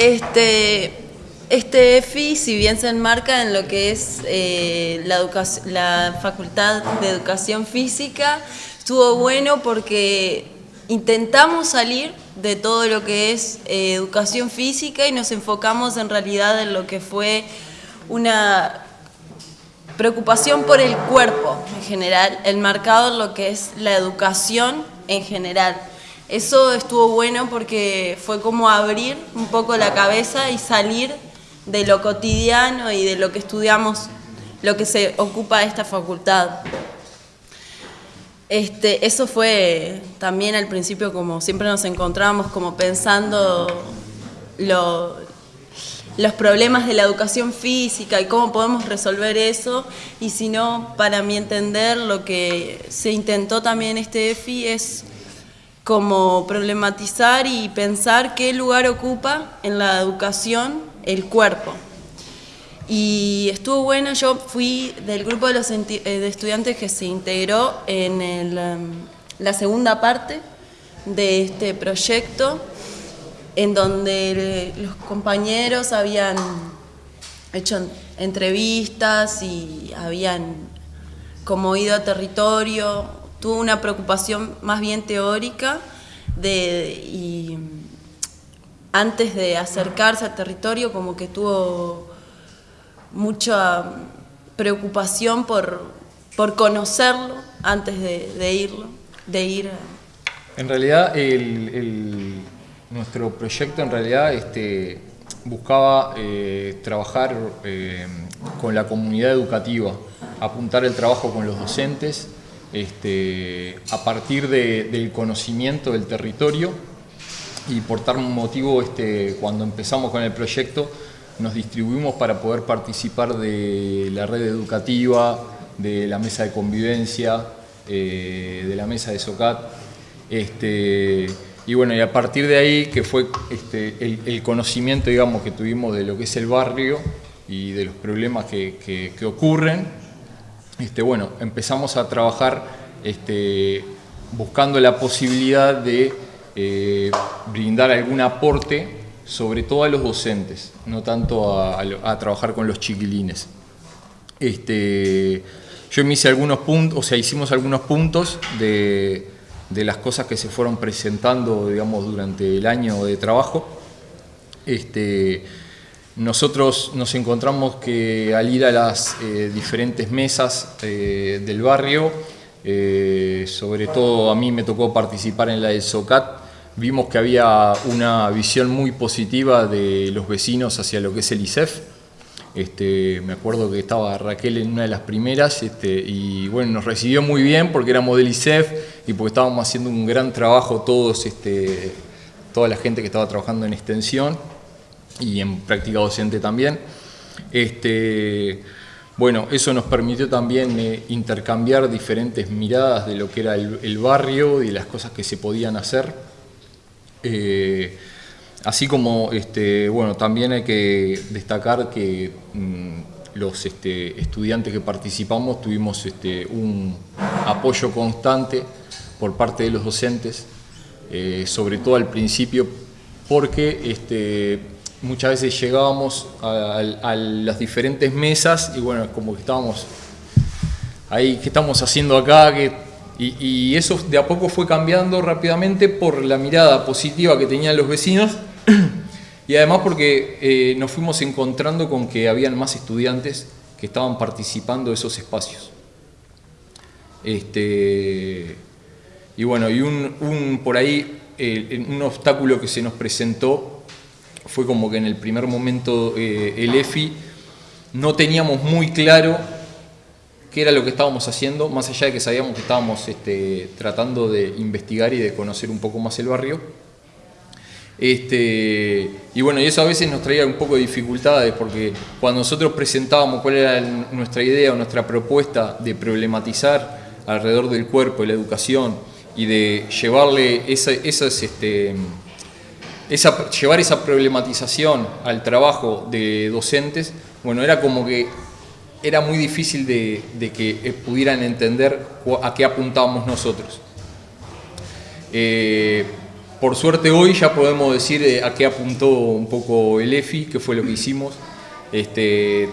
Este, este EFI, si bien se enmarca en lo que es eh, la, Facultad de Educación Física, estuvo bueno porque intentamos salir de todo lo que es eh, educación física y nos enfocamos en realidad en lo que fue una preocupación por el cuerpo en general, enmarcado en lo que es la educación en general. Eso estuvo bueno porque fue como abrir un poco la cabeza y salir de lo cotidiano y de lo que estudiamos, lo que se ocupa esta facultad. Este, eso fue también al principio como siempre nos encontramos como pensando los problemas de la educación física y cómo podemos resolver eso y si no, para mi entender, lo que se intentó también este EFI es como problematizar y pensar qué lugar ocupa en la educación el cuerpo. Y estuvo bueno, yo fui del grupo de, los eh, estudiantes que se integró en em, la segunda parte de este proyecto, en donde los compañeros habían hecho entrevistas y habían como ido a territorio, tuvo una preocupación más bien teórica de, y antes de acercarse al territorio como que tuvo mucha preocupación por, por conocerlo antes de, irlo, de ir. En realidad, nuestro proyecto en realidad este, buscaba eh, trabajar eh, con la comunidad educativa, apuntar el trabajo con los docentes, este, a partir del conocimiento del territorio y por tal motivo este, cuando empezamos con el proyecto nos distribuimos para poder participar de la red educativa, de la mesa de convivencia, eh, de la mesa de SOCAT. Este, y bueno, y a partir de ahí, que fue el, conocimiento digamos, que tuvimos de lo que es el barrio y de los problemas que, ocurren, este, bueno, empezamos a trabajar este, buscando la posibilidad de eh, brindar algún aporte sobre todo a los docentes, no tanto a, trabajar con los chiquilines. Este, yo me hice algunos puntos, o sea, hicimos algunos puntos de, las cosas que se fueron presentando, digamos, durante el año de trabajo. Este, nosotros nos encontramos que al ir a las eh, diferentes mesas eh, del barrio, eh, sobre todo a mí me tocó participar en la del SOCAT, vimos que había una visión muy positiva de los vecinos hacia lo que es el ISEF. Este, me acuerdo que estaba Raquel en una de las primeras este, y bueno, nos recibió muy bien porque éramos del ISEF y porque estábamos haciendo un gran trabajo todos, este, toda la gente que estaba trabajando en extensión y en práctica docente también. Este, bueno, eso nos permitió también eh, intercambiar diferentes miradas de lo que era el, barrio y las cosas que se podían hacer. Eh, así como, este, bueno, también hay que destacar que mm, los este, estudiantes que participamos tuvimos este, un apoyo constante por parte de los docentes, eh, sobre todo al principio, porque este, muchas veces llegábamos a, las diferentes mesas y bueno, como que estábamos ahí, ¿qué estamos haciendo acá? Y, eso de a poco fue cambiando rápidamente por la mirada positiva que tenían los vecinos y además porque eh, nos fuimos encontrando con que habían más estudiantes que estaban participando de esos espacios. Este, y bueno, y un, por ahí eh, un obstáculo que se nos presentó fue como que en el primer momento eh, el EFI no teníamos muy claro qué era lo que estábamos haciendo, más allá de que sabíamos que estábamos este, tratando de investigar y de conocer un poco más el barrio. Este, y bueno, y eso a veces nos traía un poco de dificultades porque cuando nosotros presentábamos cuál era nuestra idea o nuestra propuesta de problematizar alrededor del cuerpo la educación y de llevarle esa, esas, este, llevar esa problematización al trabajo de docentes, bueno, era como que era muy difícil de, que eh, pudieran entender a qué apuntábamos nosotros. Eh, por suerte hoy ya podemos decir eh, a qué apuntó un poco el EFI, qué fue lo que hicimos. Este,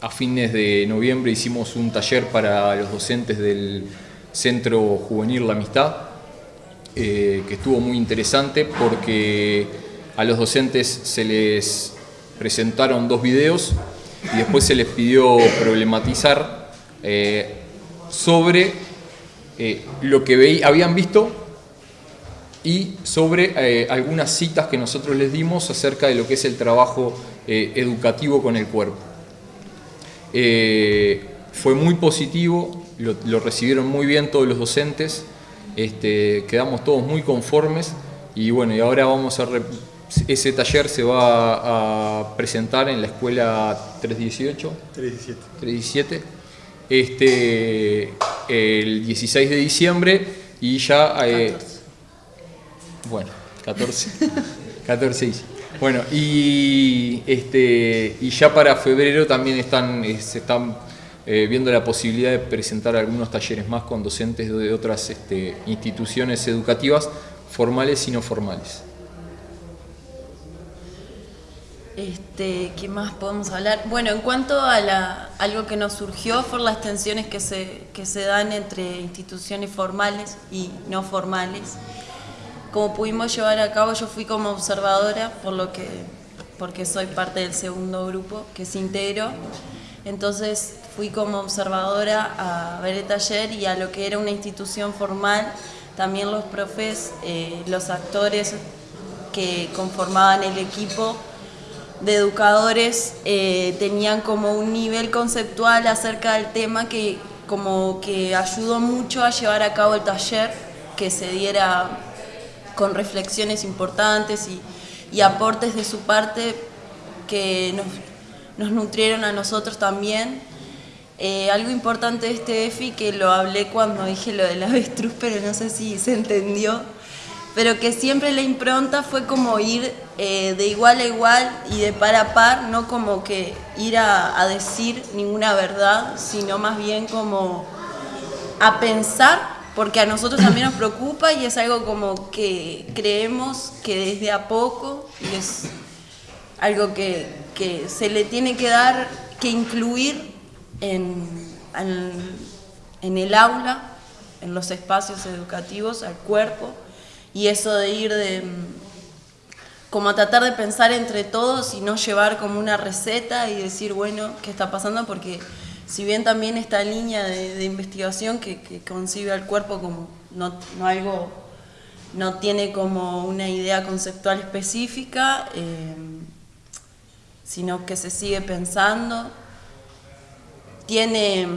a fines de noviembre hicimos un taller para los docentes del Centro Juvenil La Amistad, eh, que estuvo muy interesante porque a los docentes se les presentaron dos videos y después se les pidió problematizar eh, sobre eh, lo que habían visto y sobre algunas citas que nosotros les dimos acerca de lo que es el trabajo educativo con el cuerpo. fue muy positivo, lo, recibieron muy bien todos los docentes, este, quedamos todos muy conformes y bueno, y ahora vamos a... Ese taller se va a presentar en la escuela 318. 317. 317. Este, el 16 de diciembre y ya... Eh, bueno, 14. 14 Bueno, y, este, y ya para febrero también están, se están eh, viendo la posibilidad de presentar algunos talleres más con docentes de otras este, instituciones educativas, formales y no formales. Este, ¿Qué más podemos hablar? Bueno, en cuanto a algo que nos surgió fueron las tensiones que se, que se dan entre instituciones formales y no formales. Como pudimos llevar a cabo, yo fui como observadora, por lo que, porque soy parte del segundo grupo que se integró. Entonces fui como observadora a ver el taller y a lo que era una institución formal, también los profes, eh, los actores que conformaban el equipo de educadores eh, tenían como un nivel conceptual acerca del tema que como que ayudó mucho a llevar a cabo el taller, que se diera con reflexiones importantes y, y aportes de su parte que nos, nos nutrieron a nosotros también eh, algo importante de este EFI que lo hablé cuando dije lo del avestruz, pero no sé si se entendió, pero que siempre la impronta fue como ir eh, de igual a igual y de par a par, no como que ir a, decir ninguna verdad, sino más bien como a pensar, porque a nosotros también nos preocupa y es algo como que creemos que desde a poco y es algo que, que se le tiene que dar, que incluir en, en, el aula, en los espacios educativos, al cuerpo, y eso de ir de como a tratar de pensar entre todos y no llevar como una receta y decir, bueno, ¿qué está pasando? Porque si bien también esta línea de, investigación que, concibe al cuerpo como no, no, algo, no tiene como una idea conceptual específica, eh, sino que se sigue pensando tiene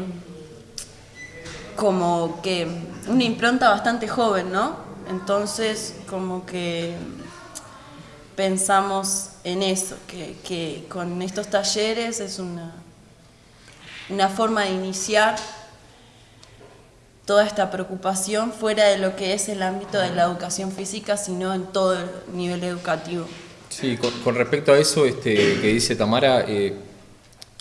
como que una impronta bastante joven, ¿no? Entonces, como que pensamos en eso, que, con estos talleres es una, una forma de iniciar toda esta preocupación fuera de lo que es el ámbito de la educación física, sino en todo el nivel educativo. Sí, con, respecto a eso este, que dice Tamara, eh,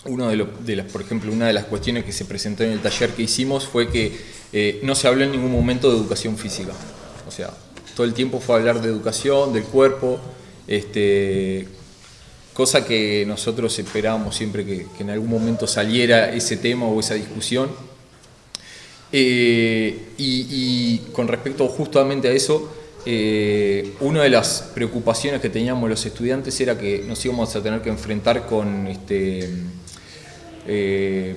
uno de, las, por ejemplo, una de las cuestiones que se presentó en el taller que hicimos fue que eh, no se habló en ningún momento de educación física. O sea, todo el tiempo fue hablar de educación, del cuerpo, este, cosa que nosotros esperábamos siempre que, en algún momento saliera ese tema o esa discusión. Eh, y, con respecto justamente a eso, eh, una de las preocupaciones que teníamos los estudiantes era que nos íbamos a tener que enfrentar con este, eh,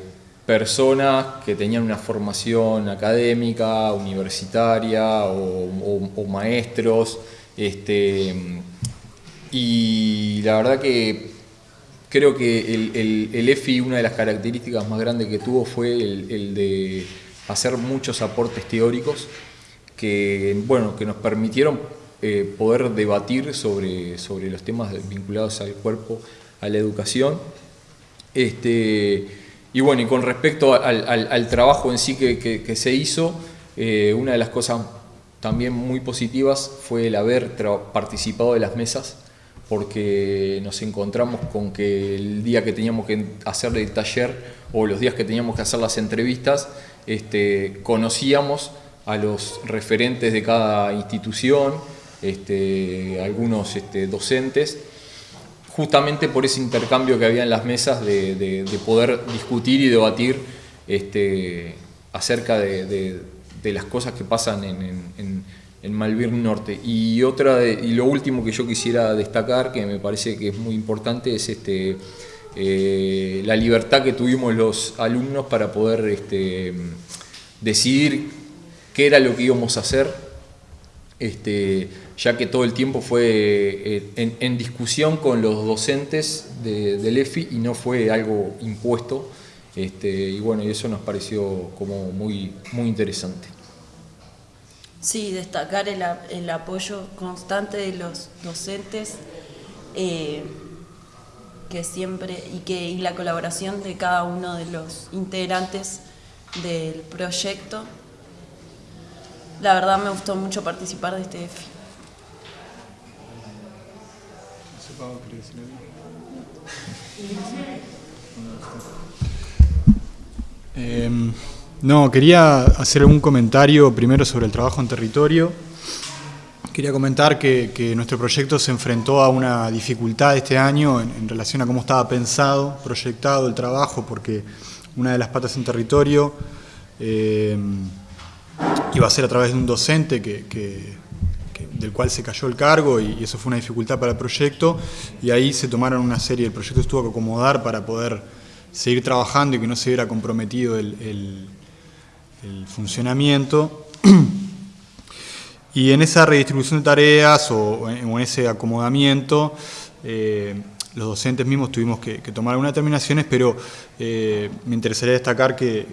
personas que tenían una formación académica, universitaria o, maestros. Este, y la verdad que creo que el, EFI, una de las características más grandes que tuvo fue el, de hacer muchos aportes teóricos que, bueno, que nos permitieron eh, poder debatir sobre, sobre los temas vinculados al cuerpo, a la educación este, y bueno, y con respecto al, trabajo en sí que, se hizo, eh, una de las cosas también muy positivas fue el haber participado de las mesas, porque nos encontramos con que el día que teníamos que hacer el taller o los días que teníamos que hacer las entrevistas, este, conocíamos a los referentes de cada institución, este, algunos docentes, justamente por ese intercambio que había en las mesas de, poder discutir y debatir este, acerca de, las cosas que pasan en, en, Norte. Y, otra y lo último que yo quisiera destacar, que me parece que es muy importante, es este, eh, la libertad que tuvimos los alumnos para poder este, decidir qué era lo que íbamos a hacer, ya que todo el tiempo fue eh, en, discusión con los docentes del EFI y no fue algo impuesto. Este, y bueno, y eso nos pareció como muy, muy interesante. Sí, destacar el, apoyo constante de los docentes eh, que siempre y que y la colaboración de cada uno de los integrantes del proyecto la verdad me gustó mucho participar de este EFI. Em, no, quería hacer un comentario primero sobre el trabajo en territorio. Quería comentar que, nuestro proyecto se enfrentó a una dificultad este año en, relación a cómo estaba pensado, proyectado el trabajo, porque una de las patas en territorio em, iba a ser a través de un docente que, del cual se cayó el cargo y, eso fue una dificultad para el proyecto y ahí se tomaron una serie, el proyecto estuvo que acomodar para poder seguir trabajando y que no se hubiera comprometido el, funcionamiento. Y en esa redistribución de tareas o en, ese acomodamiento, eh, los docentes mismos tuvimos que, tomar algunas determinaciones, pero eh, me interesaría destacar que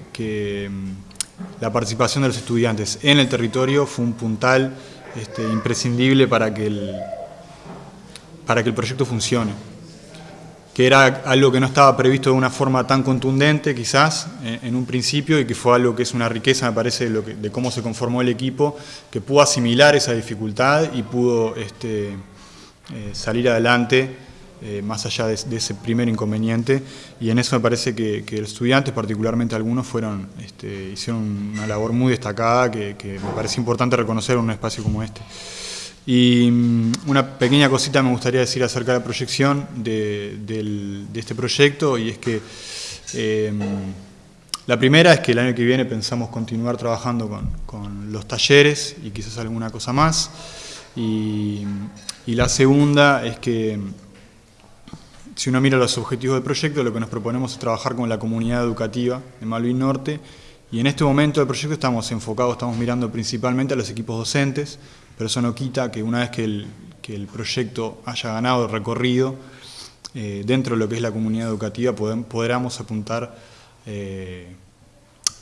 la participación de los estudiantes en el territorio fue un puntal este, imprescindible para que, el, para que el proyecto funcione, que era algo que no estaba previsto de una forma tan contundente quizás en, un principio y que fue algo que es una riqueza me parece de cómo se conformó el equipo, que pudo asimilar esa dificultad y pudo este, eh, salir adelante eh, más allá de, ese primer inconveniente, y en eso me parece que, los estudiantes, particularmente algunos, fueron, este, hicieron una labor muy destacada que, me parece importante reconocer en un espacio como este. Y mm, una pequeña cosita me gustaría decir acerca de la proyección de, este proyecto, y es que em, la primera es que el año que viene pensamos continuar trabajando con, los talleres y quizás alguna cosa más, y la segunda es que si uno mira los objetivos del proyecto, lo que nos proponemos es trabajar con la comunidad educativa de Malvin Norte y en este momento del proyecto estamos enfocados, estamos mirando principalmente a los equipos docentes, pero eso no quita que una vez que el, proyecto haya ganado recorrido, eh, dentro de lo que es la comunidad educativa podamos apuntar eh,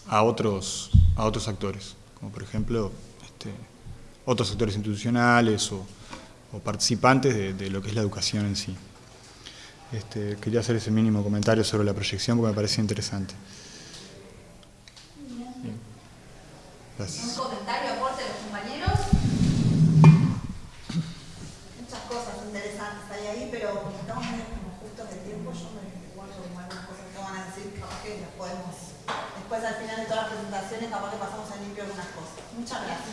a, otros, actores, como por ejemplo este, otros sectores institucionales o, participantes de lo que es la educación en sí. Este, quería hacer ese mínimo comentario sobre la proyección porque me parece interesante. ¿Un comentario, aporte de los compañeros? Muchas cosas interesantes hay ahí, pero estamos como justos de tiempo. Yo me guardo algunas cosas que van a decir, capaz que las podemos, después al final de todas las presentaciones, capaz que pasamos a limpio algunas cosas. Muchas gracias.